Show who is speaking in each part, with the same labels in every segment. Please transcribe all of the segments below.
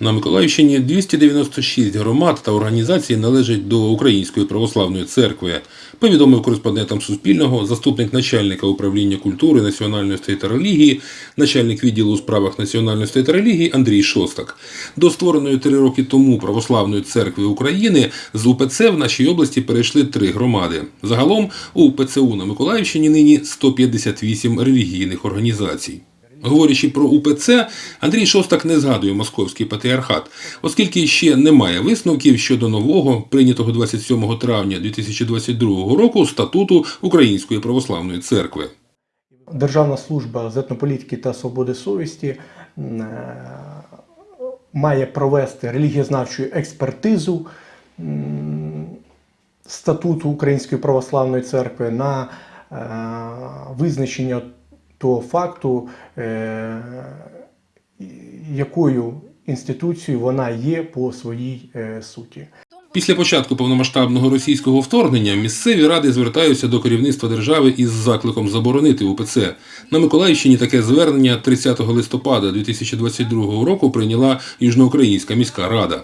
Speaker 1: На Миколаївщині 296 громад та організацій належать до Української православної церкви, повідомив кореспондентам Суспільного заступник начальника управління культури, національності та релігії, начальник відділу у справах національності та релігії Андрій Шостак. До створеної три роки тому Православної церкви України з УПЦ в нашій області перейшли три громади. Загалом у ПЦУ на Миколаївщині нині 158 релігійних організацій. Говорячи про УПЦ, Андрій Шостак не згадує московський патріархат, оскільки ще немає висновків щодо нового, прийнятого 27 травня 2022 року статуту Української православної церкви.
Speaker 2: Державна служба з етнополітики та свободи совісті е, має провести релігієзнавчу експертизу статуту Української православної церкви на е, визначення того факту, е, якою інституцією вона є по своїй е, суті.
Speaker 1: Після початку повномасштабного російського вторгнення місцеві ради звертаються до керівництва держави із закликом заборонити УПЦ. На Миколаївщині таке звернення 30 листопада 2022 року прийняла Южноукраїнська міська рада.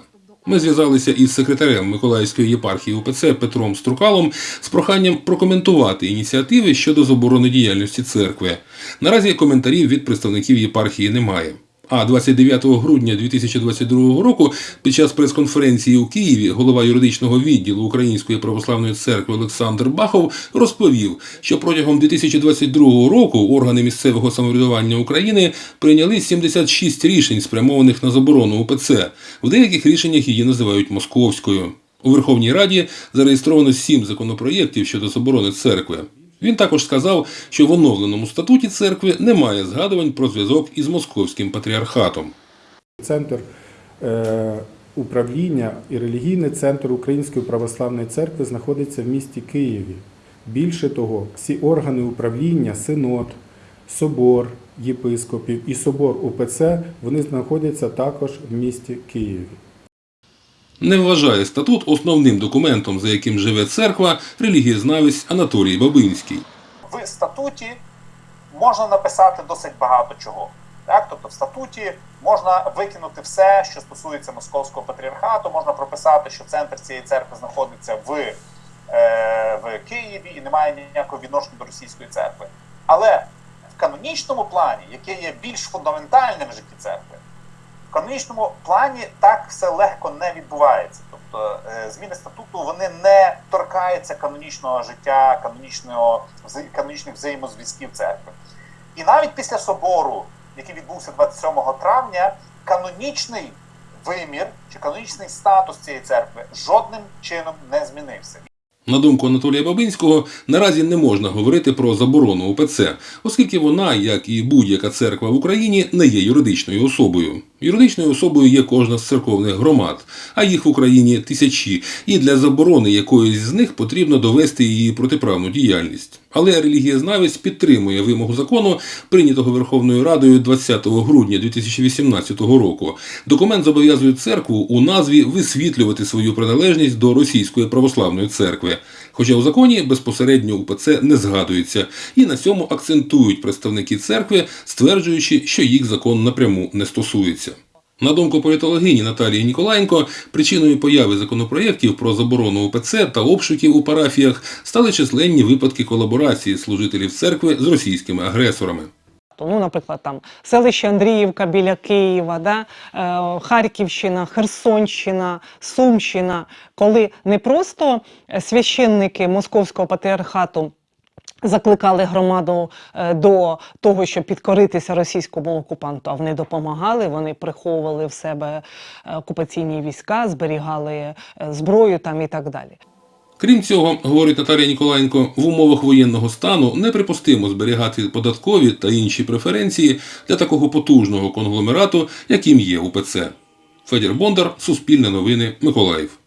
Speaker 1: Ми зв'язалися із секретарем Миколаївської єпархії УПЦ Петром Струкалом з проханням прокоментувати ініціативи щодо заборони діяльності церкви. Наразі коментарів від представників єпархії немає. А 29 грудня 2022 року під час прес-конференції у Києві голова юридичного відділу Української православної церкви Олександр Бахов розповів, що протягом 2022 року органи місцевого самоврядування України прийняли 76 рішень, спрямованих на заборону УПЦ. В деяких рішеннях її називають московською. У Верховній Раді зареєстровано сім законопроєктів щодо заборони церкви. Він також сказав, що в оновленому статуті церкви немає згадувань про зв'язок із московським патріархатом.
Speaker 3: Центр е, управління і релігійний центр Української православної церкви знаходиться в місті Києві. Більше того, всі органи управління, синод, собор єпископів і собор УПЦ вони знаходяться також в місті Києві.
Speaker 1: Не вважає статут основним документом, за яким живе церква, релігієзнавець Анатолій Бабинський.
Speaker 4: в статуті можна написати досить багато чого. Так? Тобто в статуті можна викинути все, що стосується московського патріархату, можна прописати, що центр цієї церкви знаходиться в, е, в Києві і не має ніякого відношення до російської церкви. Але в канонічному плані, яке є більш фундаментальним в житті церкви, в канонічному плані так все легко не відбувається. Тобто е, зміни статуту вони не торкаються канонічного життя, канонічного канонічних взаємозв'язків церкви. І навіть після собору, який відбувся 27 травня, канонічний вимір чи канонічний статус цієї церкви жодним чином не змінився.
Speaker 1: На думку Анатолія Бабинського, наразі не можна говорити про заборону УПЦ, оскільки вона, як і будь-яка церква в Україні, не є юридичною особою. Юридичною особою є кожна з церковних громад, а їх в Україні тисячі, і для заборони якоїсь з них потрібно довести її протиправну діяльність. Але релігієзнавець підтримує вимогу закону, прийнятого Верховною Радою 20 грудня 2018 року. Документ зобов'язує церкву у назві висвітлювати свою приналежність до Російської православної церкви. Хоча у законі безпосередньо УПЦ не згадується, і на цьому акцентують представники церкви, стверджуючи, що їх закон напряму не стосується. На думку політологині Наталії Ніколаєнко, причиною появи законопроєктів про заборону УПЦ та обшуків у парафіях стали численні випадки колаборації служителів церкви з російськими агресорами.
Speaker 5: Ну, наприклад, там селище Андріївка біля Києва, да? е, Харківщина, Херсонщина, Сумщина, коли не просто священники Московського патріархату закликали громаду е, до того, щоб підкоритися російському окупанту, а вони допомагали, вони приховували в себе е, окупаційні війська, зберігали е, зброю там і так далі.
Speaker 1: Крім цього, говорить Наталія Ніколаєнко, в умовах воєнного стану неприпустимо зберігати податкові та інші преференції для такого потужного конгломерату, яким є УПЦ. Федір Бондар, Суспільне новини, Миколаїв.